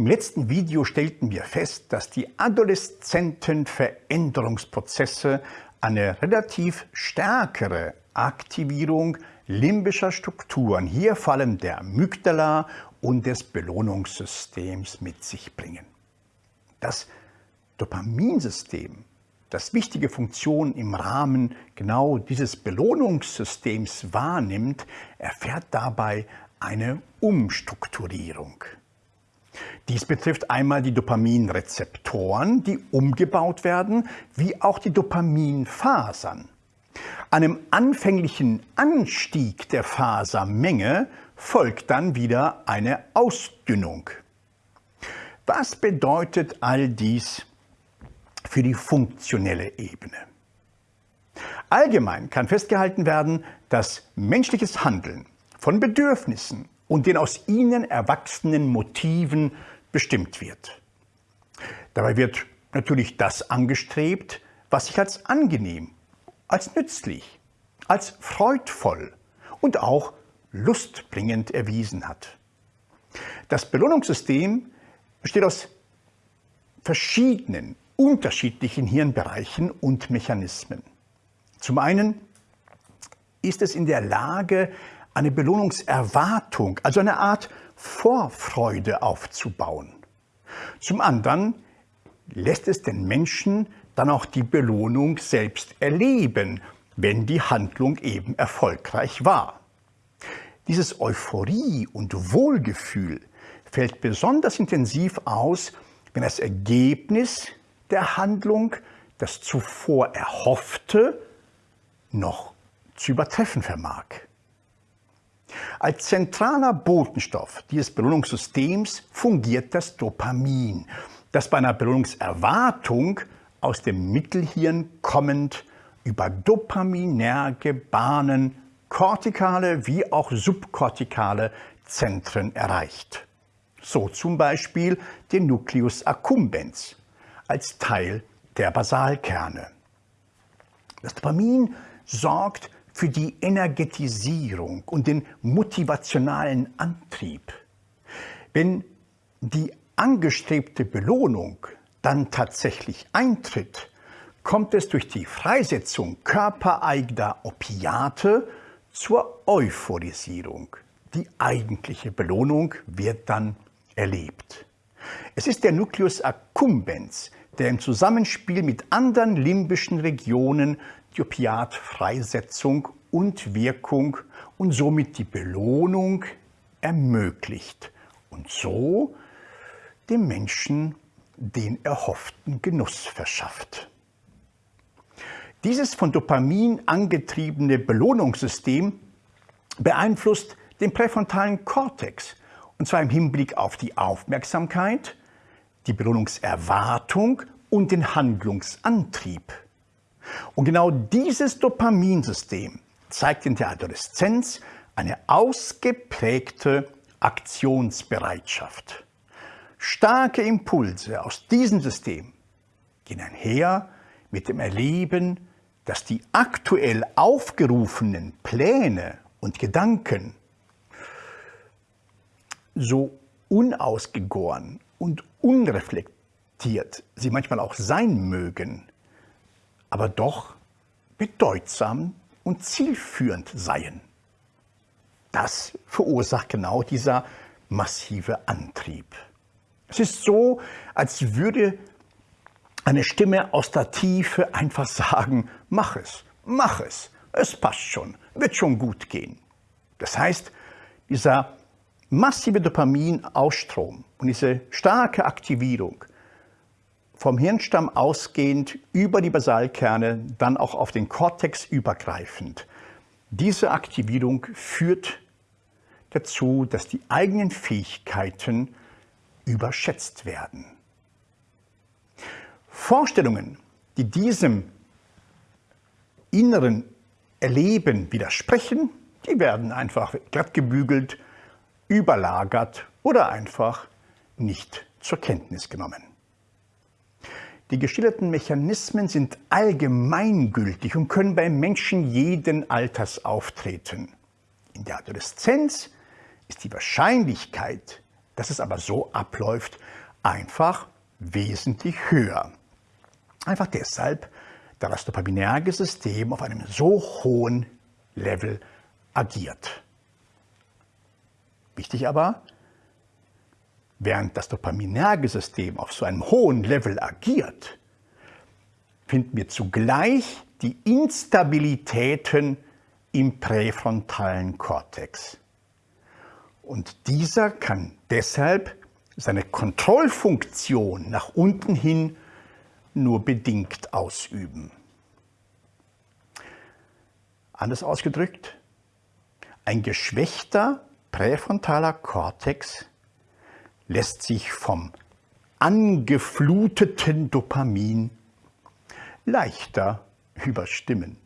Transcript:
Im letzten Video stellten wir fest, dass die adoleszenten Veränderungsprozesse eine relativ stärkere Aktivierung limbischer Strukturen, hier vor allem der Amygdala und des Belohnungssystems mit sich bringen. Das Dopaminsystem, das wichtige Funktionen im Rahmen genau dieses Belohnungssystems wahrnimmt, erfährt dabei eine Umstrukturierung. Dies betrifft einmal die Dopaminrezeptoren, die umgebaut werden, wie auch die Dopaminfasern. Einem anfänglichen Anstieg der Fasermenge folgt dann wieder eine Ausdünnung. Was bedeutet all dies für die funktionelle Ebene? Allgemein kann festgehalten werden, dass menschliches Handeln von Bedürfnissen und den aus ihnen erwachsenen Motiven bestimmt wird. Dabei wird natürlich das angestrebt, was sich als angenehm, als nützlich, als freudvoll und auch lustbringend erwiesen hat. Das Belohnungssystem besteht aus verschiedenen, unterschiedlichen Hirnbereichen und Mechanismen. Zum einen ist es in der Lage, eine Belohnungserwartung, also eine Art Vorfreude aufzubauen. Zum anderen lässt es den Menschen dann auch die Belohnung selbst erleben, wenn die Handlung eben erfolgreich war. Dieses Euphorie und Wohlgefühl fällt besonders intensiv aus, wenn das Ergebnis der Handlung das zuvor Erhoffte noch zu übertreffen vermag. Als zentraler Botenstoff dieses Belohnungssystems fungiert das Dopamin, das bei einer Belohnungserwartung aus dem Mittelhirn kommend über dopaminerge Bahnen kortikale wie auch subkortikale Zentren erreicht. So zum Beispiel den Nucleus accumbens als Teil der Basalkerne. Das Dopamin sorgt für die Energetisierung und den motivationalen Antrieb. Wenn die angestrebte Belohnung dann tatsächlich eintritt, kommt es durch die Freisetzung körpereigener Opiate zur Euphorisierung. Die eigentliche Belohnung wird dann erlebt. Es ist der Nucleus accumbens, der im Zusammenspiel mit anderen limbischen Regionen die Opiatfreisetzung und Wirkung und somit die Belohnung ermöglicht und so dem Menschen den erhofften Genuss verschafft. Dieses von Dopamin angetriebene Belohnungssystem beeinflusst den präfrontalen Kortex, und zwar im Hinblick auf die Aufmerksamkeit, die Belohnungserwartung und den Handlungsantrieb. Und genau dieses Dopaminsystem zeigt in der Adoleszenz eine ausgeprägte Aktionsbereitschaft. Starke Impulse aus diesem System gehen einher mit dem Erleben, dass die aktuell aufgerufenen Pläne und Gedanken so unausgegoren und unreflektiert sie manchmal auch sein mögen, aber doch bedeutsam und zielführend seien. Das verursacht genau dieser massive Antrieb. Es ist so, als würde eine Stimme aus der Tiefe einfach sagen, mach es, mach es, es passt schon, wird schon gut gehen. Das heißt, dieser massive Dopaminausstrom und diese starke Aktivierung vom Hirnstamm ausgehend über die Basalkerne, dann auch auf den Kortex übergreifend. Diese Aktivierung führt dazu, dass die eigenen Fähigkeiten überschätzt werden. Vorstellungen, die diesem inneren Erleben widersprechen, die werden einfach glatt gebügelt, überlagert oder einfach nicht zur Kenntnis genommen. Die geschilderten Mechanismen sind allgemeingültig und können bei Menschen jeden Alters auftreten. In der Adoleszenz ist die Wahrscheinlichkeit, dass es aber so abläuft, einfach wesentlich höher. Einfach deshalb, da das dopaminerge System auf einem so hohen Level agiert. Wichtig aber, während das dopaminerge System auf so einem hohen Level agiert, finden wir zugleich die Instabilitäten im präfrontalen Kortex. Und dieser kann deshalb seine Kontrollfunktion nach unten hin nur bedingt ausüben. Anders ausgedrückt, ein geschwächter präfrontaler Kortex lässt sich vom angefluteten Dopamin leichter überstimmen.